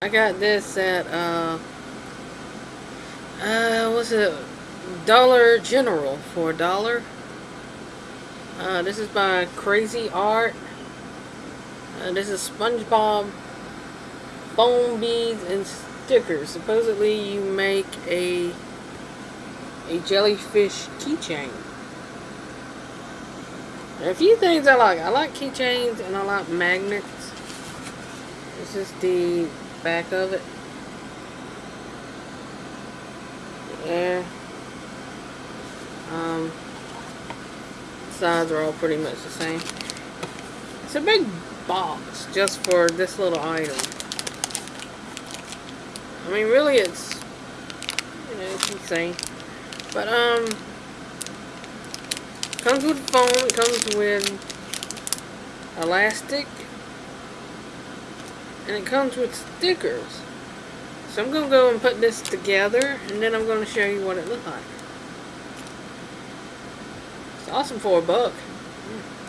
I got this at, uh, uh, what's it? Dollar General for a dollar. Uh, this is by Crazy Art. Uh, this is SpongeBob foam beads and stickers. Supposedly you make a a jellyfish keychain. A few things I like. I like keychains and I like magnets. This is the back of it. Yeah. Um, sides are all pretty much the same. It's a big box just for this little item. I mean, really, it's, you know, it's insane. But, um, comes with foam, it comes with elastic, and it comes with stickers. So I'm going to go and put this together, and then I'm going to show you what it looks like. It's awesome for a buck. Mm.